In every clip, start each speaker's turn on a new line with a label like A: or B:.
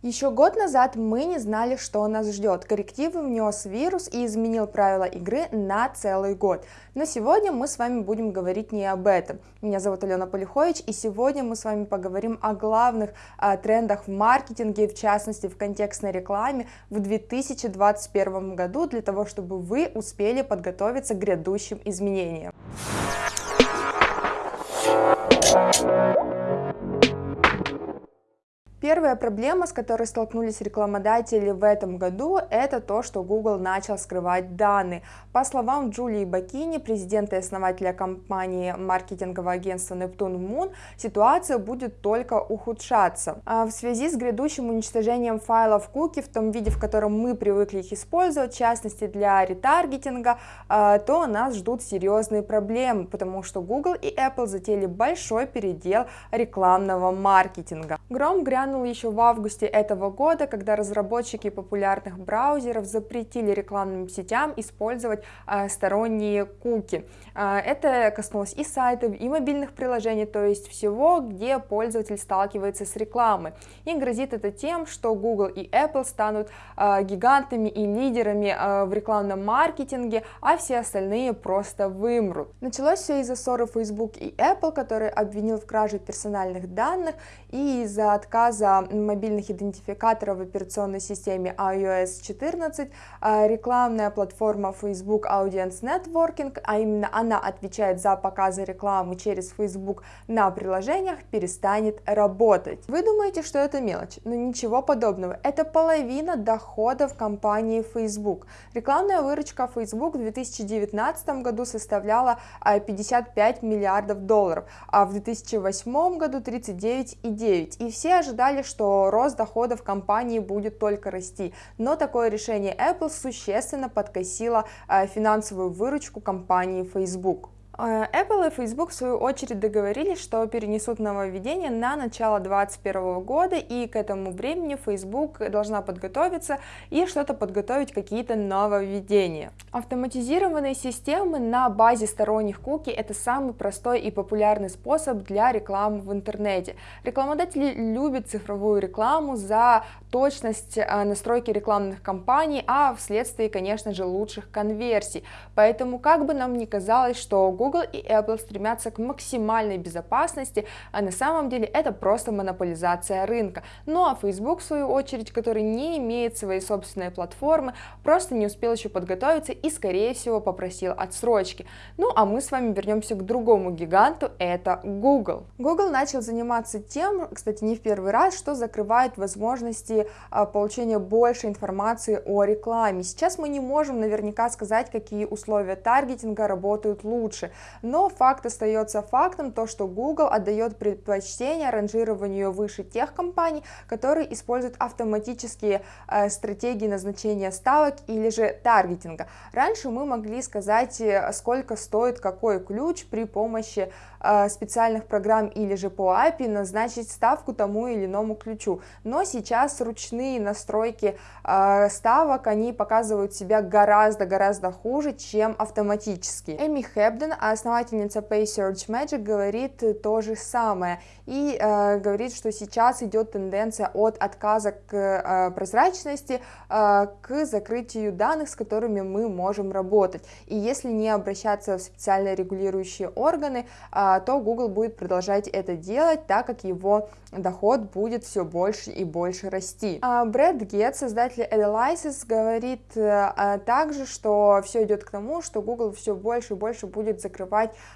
A: Еще год назад мы не знали, что нас ждет. Коррективы внес вирус и изменил правила игры на целый год. Но сегодня мы с вами будем говорить не об этом. Меня зовут Алена Полихович, и сегодня мы с вами поговорим о главных а, трендах в маркетинге, в частности в контекстной рекламе в 2021 году, для того, чтобы вы успели подготовиться к грядущим изменениям. Первая проблема, с которой столкнулись рекламодатели в этом году, это то, что Google начал скрывать данные. По словам Джулии Бакини, президента и основателя компании маркетингового агентства Neptune Moon, ситуация будет только ухудшаться. А в связи с грядущим уничтожением файлов куки в том виде, в котором мы привыкли их использовать, в частности для ретаргетинга, а, то нас ждут серьезные проблемы, потому что Google и Apple затеяли большой передел рекламного маркетинга. Гром грянул грянул еще в августе этого года, когда разработчики популярных браузеров запретили рекламным сетям использовать э, сторонние куки. Э, это коснулось и сайтов, и мобильных приложений, то есть всего, где пользователь сталкивается с рекламой. И грозит это тем, что Google и Apple станут э, гигантами и лидерами в рекламном маркетинге, а все остальные просто вымрут. Началось все из-за ссоры Facebook и Apple, который обвинил в краже персональных данных и из-за отказа база мобильных идентификаторов в операционной системе iOS 14, а, рекламная платформа Facebook Audience Networking, а именно она отвечает за показы рекламы через Facebook на приложениях, перестанет работать. Вы думаете, что это мелочь, но ничего подобного. Это половина доходов компании Facebook. Рекламная выручка Facebook в 2019 году составляла 55 а, миллиардов долларов, а в 2008 году 39,9. И все ожидали ожидали, что рост доходов компании будет только расти, но такое решение Apple существенно подкосило э, финансовую выручку компании Facebook. Э, Apple и Facebook в свою очередь договорились, что перенесут нововведение на начало 2021 года, и к этому времени Facebook должна подготовиться и что-то подготовить, какие-то нововведения. Автоматизированные системы на базе сторонних куки – это самый простой и популярный способ для рекламы в интернете. Рекламодатели любят цифровую рекламу за точность э, настройки рекламных кампаний, а вследствие, конечно же, лучших конверсий. Поэтому, как бы нам ни казалось, что Google Google и Apple стремятся к максимальной безопасности, а на самом деле это просто монополизация рынка. Ну а Facebook, в свою очередь, который не имеет своей собственной платформы, просто не успел еще подготовиться и, скорее всего, попросил отсрочки. Ну а мы с вами вернемся к другому гиганту, это Google. Google начал заниматься тем, кстати, не в первый раз, что закрывает возможности а, получения больше информации о рекламе. Сейчас мы не можем наверняка сказать, какие условия таргетинга работают лучше, но факт остается фактом, то что Google отдает предпочтение ранжированию выше тех компаний, которые используют автоматические э, стратегии назначения ставок или же таргетинга. Раньше мы могли сказать, э, сколько стоит какой ключ при помощи э, специальных программ или же по API назначить ставку тому или иному ключу, но сейчас ручные настройки э, ставок, они показывают себя гораздо-гораздо хуже, чем автоматические. Эми Хэбден, основательница Pay Search Magic говорит то же самое и э, говорит, что сейчас идет тенденция от отказа к э, прозрачности э, к закрытию данных, с которыми мы можем работать. И если не обращаться в специально регулирующие органы, э, то Google будет продолжать это делать, так как его доход будет все больше и больше расти. А Брэд Гетт, создатель Analysis, говорит э, также, что все идет к тому, что Google все больше и больше будет закрывать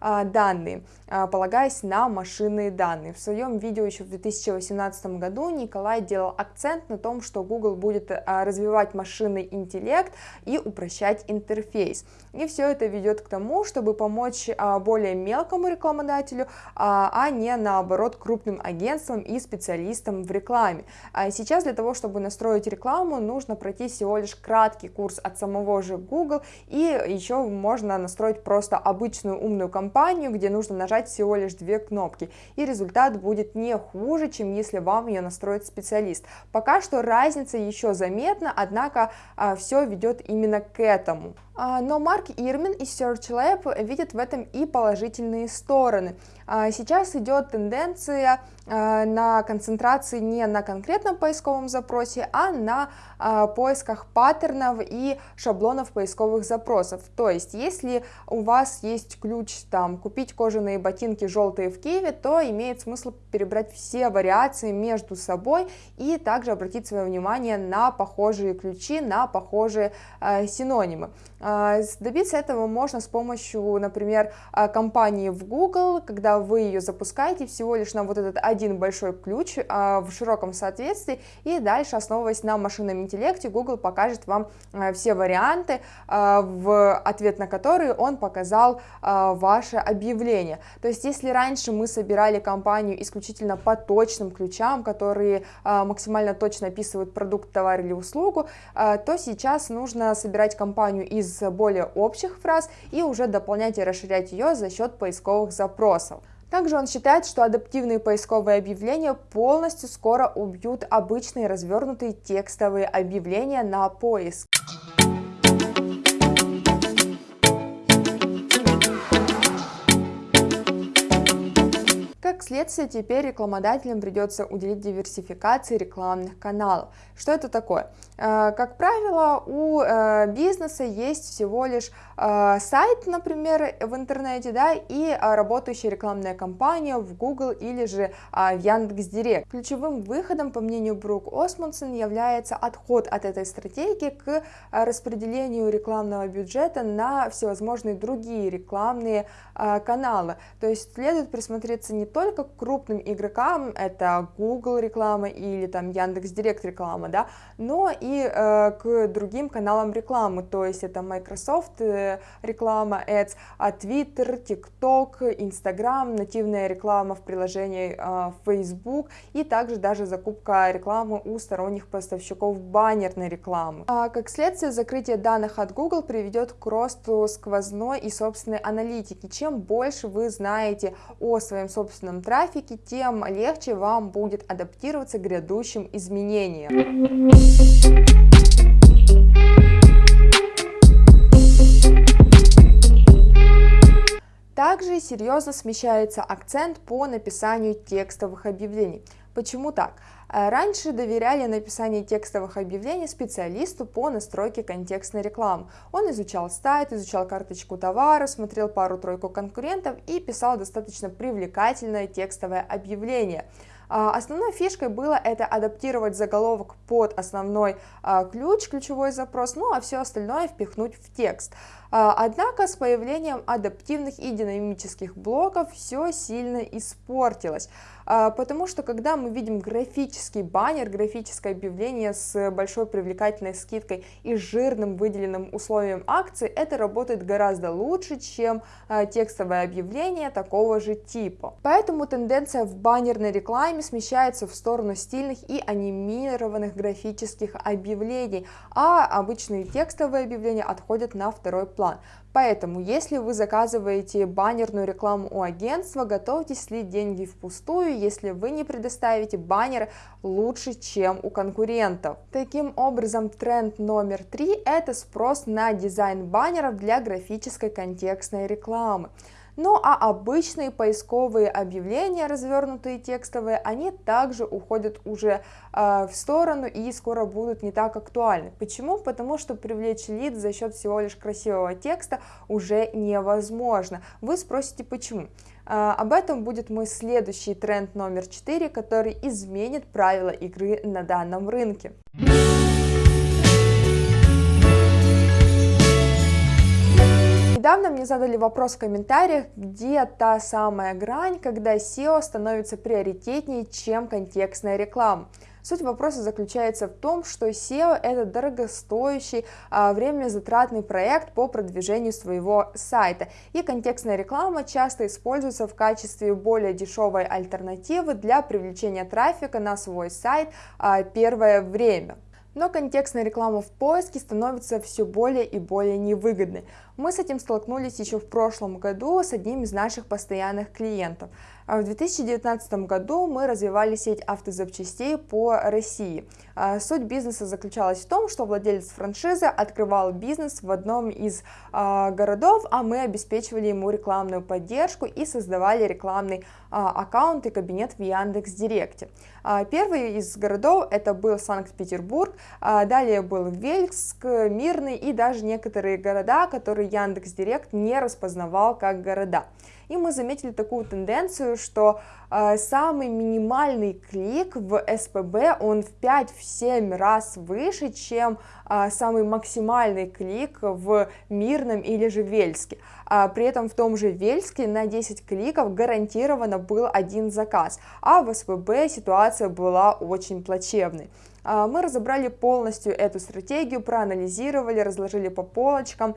A: э, данные, э, полагаясь на машинные данные. В своем видео еще в 2018 году Николай делал акцент на том, что Google будет развивать машинный интеллект и упрощать интерфейс. И все это ведет к тому, чтобы помочь более мелкому рекламодателю, а не наоборот крупным агентствам, и специалистом в рекламе. А сейчас для того, чтобы настроить рекламу, нужно пройти всего лишь краткий курс от самого же Google, и еще можно настроить просто обычную обычную умную кампанию, где нужно нажать всего лишь две кнопки, и результат будет не хуже, чем если вам ее настроит специалист. Пока что разница еще заметна, однако а, все ведет именно к этому. А, но Марк Ирмин из Search Lab видит в этом и положительные стороны. А, сейчас идет тенденция на концентрации не на конкретном поисковом запросе, а на поисках паттернов и шаблонов поисковых запросов. То есть, если у вас есть ключ там купить кожаные ботинки желтые в Киеве, то имеет смысл перебрать все вариации между собой и также обратить свое внимание на похожие ключи, на похожие синонимы. А, добиться этого можно с помощью, например, а, компании в Google, когда вы ее запускаете всего лишь на вот этот один большой ключ а, в широком соответствии, и дальше, основываясь на машинном интеллекте, Google покажет вам все варианты, в ответ на которые он показал ваше объявление. То есть, если раньше мы собирали компанию исключительно по точным ключам, которые максимально точно описывают продукт, товар или услугу, то сейчас нужно собирать компанию из более общих фраз и уже дополнять и расширять ее за счет поисковых запросов. Также он считает, что адаптивные поисковые объявления полностью скоро убьют обычные развернутые текстовые объявления на поиск. Как следствие, теперь рекламодателям придется уделить диверсификации рекламных каналов. Что это такое? Э, как правило, у э, бизнеса есть всего лишь э, сайт, например, в интернете, да, и работающая рекламная кампания в Google или же в Яндекс.Директ. Ключевым выходом, по мнению Брук Осмонсон, является отход от этой стратегии к распределению рекламного бюджета на всевозможные другие рекламные каналы. То есть следует присмотреться не только к крупным игрокам, это Google реклама или там Яндекс.Директ реклама, да, но и э, к другим каналам рекламы, то есть это Microsoft э, реклама Ads, а Twitter, TikTok, Instagram, нативная реклама в приложении э, Facebook и также даже закупка рекламы у сторонних поставщиков баннерной рекламы. А как следствие, закрытие данных от Google приведет к росту сквозной и собственной аналитики. Чем больше вы знаете о своем собственном трафике, тем легче вам будет адаптироваться к грядущим изменениям. Также серьезно смещается акцент по написанию текстовых объявлений. Почему так? Э, раньше доверяли написание текстовых объявлений специалисту по настройке контекстной рекламы. Он изучал сайт, изучал карточку товара, смотрел пару-тройку конкурентов и писал достаточно привлекательное текстовое объявление. А, основной фишкой было это адаптировать заголовок под основной а, ключ, ключевой запрос, ну а все остальное впихнуть в текст. А, однако с появлением адаптивных и динамических блоков все сильно испортилось, потому что когда мы видим графический баннер, графическое объявление с большой привлекательной скидкой и жирным выделенным условием акции, это работает гораздо лучше, чем текстовое объявление такого же типа. Поэтому тенденция в баннерной рекламе смещается в сторону стильных и анимированных графических объявлений, а обычные текстовые объявления отходят на второй план. Поэтому, если вы заказываете баннерную рекламу у агентства, готовьтесь слить деньги впустую, если вы не предоставите баннер лучше, чем у конкурентов. Таким образом, тренд номер три – это спрос на дизайн баннеров для графической контекстной рекламы. Ну а обычные поисковые объявления, развернутые текстовые, они также уходят уже э, в сторону и скоро будут не так актуальны. Почему? Потому что привлечь лид за счет всего лишь красивого текста уже невозможно. Вы спросите почему? Э, об этом будет мой следующий тренд номер 4, который изменит правила игры на данном рынке. Недавно мне задали вопрос в комментариях, где та самая грань, когда SEO становится приоритетнее, чем контекстная реклама. Суть вопроса заключается в том, что SEO это дорогостоящий, а, время затратный проект по продвижению своего сайта, и контекстная реклама часто используется в качестве более дешевой альтернативы для привлечения трафика на свой сайт а, первое время. Но контекстная реклама в поиске становится все более и более невыгодной. Мы с этим столкнулись еще в прошлом году с одним из наших постоянных клиентов. А в 2019 году мы развивали сеть автозапчастей по России. А, суть бизнеса заключалась в том, что владелец франшизы открывал бизнес в одном из а, городов, а мы обеспечивали ему рекламную поддержку и создавали рекламный аккаунт и кабинет в Яндекс.Директе. Первый из городов это был Санкт-Петербург, далее был Вельск, Мирный и даже некоторые города, которые Яндекс.Директ не распознавал как города. И мы заметили такую тенденцию, что э, самый минимальный клик в СПБ, он в 5-7 раз выше, чем э, самый максимальный клик в Мирном или же Вельске. А при этом в том же Вельске на 10 кликов гарантированно был один заказ, а в СПБ ситуация была очень плачевной. А, мы разобрали полностью эту стратегию, проанализировали, разложили по полочкам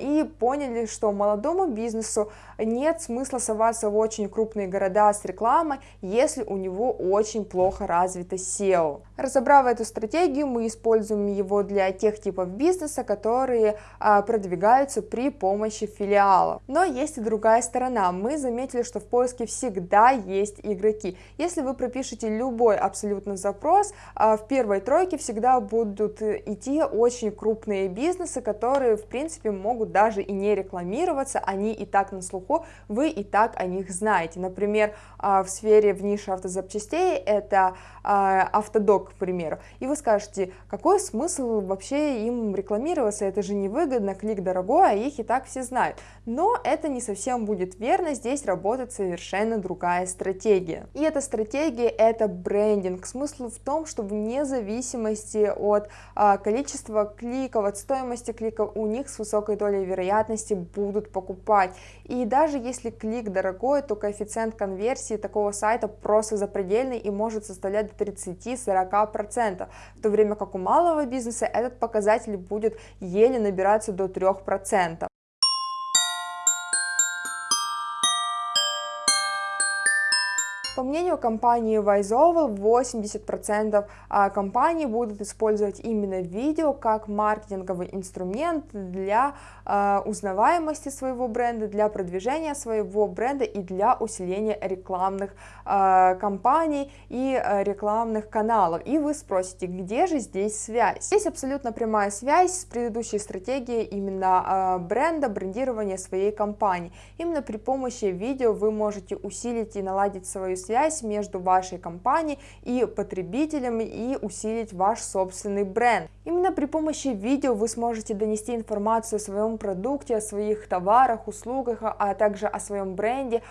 A: и поняли, что молодому бизнесу нет смысла соваться в очень крупные города с рекламой, если у него очень плохо развито SEO. Разобрав эту стратегию, мы используем его для тех типов бизнеса, которые а, продвигаются при помощи филиалов. Но есть и другая сторона. Мы заметили, что в поиске всегда есть игроки. Если вы пропишете любой абсолютно запрос, в первой тройке всегда будут идти очень крупные бизнесы, которые, в принципе, могут даже и не рекламироваться, они и так на слуху, вы и так о них знаете. Например, а, в сфере в нише автозапчастей это а, автодок, к примеру, и вы скажете, какой смысл вообще им рекламироваться, это же невыгодно, клик дорогой, а их и так все знают. Но это не совсем будет верно, здесь работает совершенно другая стратегия. И эта стратегия это брендинг. Смысл в том, что вне зависимости от а, количества кликов, от стоимости кликов, у них с высокой долей вероятности будут покупать. И даже если клик дорогой, то коэффициент конверсии такого сайта просто запредельный и может составлять до 30-40%, в то время как у малого бизнеса этот показатель будет еле набираться до 3%. По мнению компании ViceOval, 80% а, компаний будут использовать именно видео как маркетинговый инструмент для а, узнаваемости своего бренда, для продвижения своего бренда и для усиления рекламных а, кампаний и рекламных каналов. И вы спросите, где же здесь связь? Здесь абсолютно прямая связь с предыдущей стратегией именно бренда, брендирования своей компании. Именно при помощи видео вы можете усилить и наладить свою связь между вашей компанией и потребителем и усилить ваш собственный бренд. Именно при помощи видео вы сможете донести информацию о своем продукте, о своих товарах, услугах, а также о своем бренде,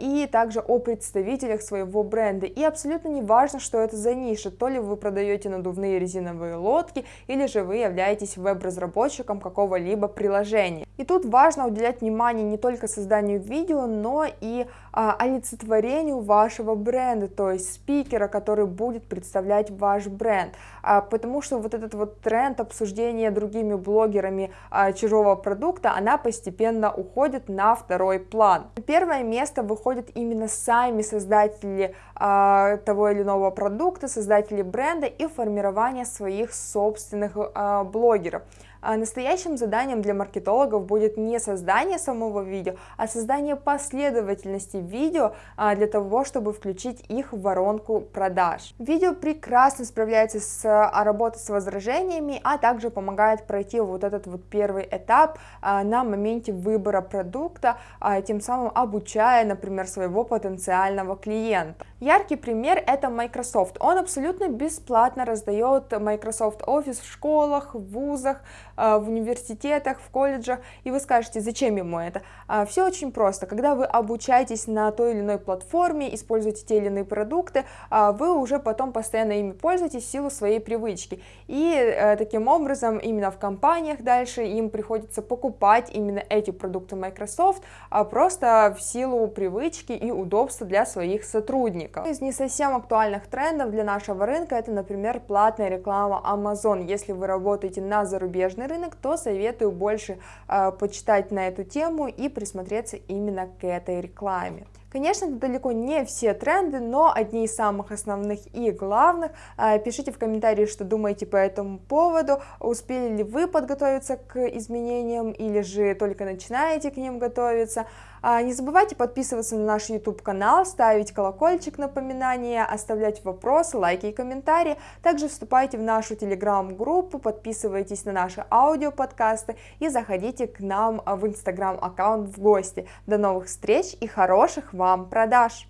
A: и также о представителях своего бренда. И абсолютно не важно, что это за ниша, то ли вы продаете надувные резиновые лодки, или же вы являетесь веб-разработчиком какого-либо приложения. И тут важно уделять внимание не только созданию видео, но и а, олицетворению вашего бренда, то есть спикера, который будет представлять ваш бренд, а, потому что вот этот вот тренд обсуждения другими блогерами а, чужого продукта, она постепенно уходит на второй план. Первое место выходят именно сами создатели а, того или иного продукта, создатели бренда и формирование своих собственных а, блогеров. А настоящим заданием для маркетологов будет не создание самого видео, а создание последовательности видео а, для того, чтобы включить их в воронку продаж. Видео прекрасно справляется с а, работой с возражениями, а также помогает пройти вот этот вот первый этап на моменте выбора продукта, тем самым обучая, например, своего потенциального клиента. Яркий пример это Microsoft. Он абсолютно бесплатно раздает Microsoft Office в школах, в вузах, в университетах, в колледжах, и вы скажете, зачем ему это? А, Все очень просто. Когда вы обучаетесь на той или иной платформе, используете те или иные продукты, а, вы уже потом постоянно ими пользуетесь в силу своей привычки. И э, таким образом именно в компаниях дальше им приходится покупать именно эти продукты Microsoft, а просто в силу привычки и удобства для своих сотрудников. Из не совсем актуальных трендов для нашего рынка это, например, платная реклама Amazon. Если вы работаете на зарубежный рынок, то советую больше э, почитать на эту тему и присмотреться именно к этой рекламе. Конечно, это далеко не все тренды, но одни из самых основных и главных. А, пишите в комментарии, что думаете по этому поводу, успели ли вы подготовиться к изменениям или же только начинаете к ним готовиться. А, не забывайте подписываться на наш YouTube канал, ставить колокольчик напоминания, оставлять вопросы, лайки и комментарии. Также вступайте в нашу телеграм-группу, подписывайтесь на наши аудиоподкасты и заходите к нам в инстаграм аккаунт в гости. До новых встреч и хороших вам продаж!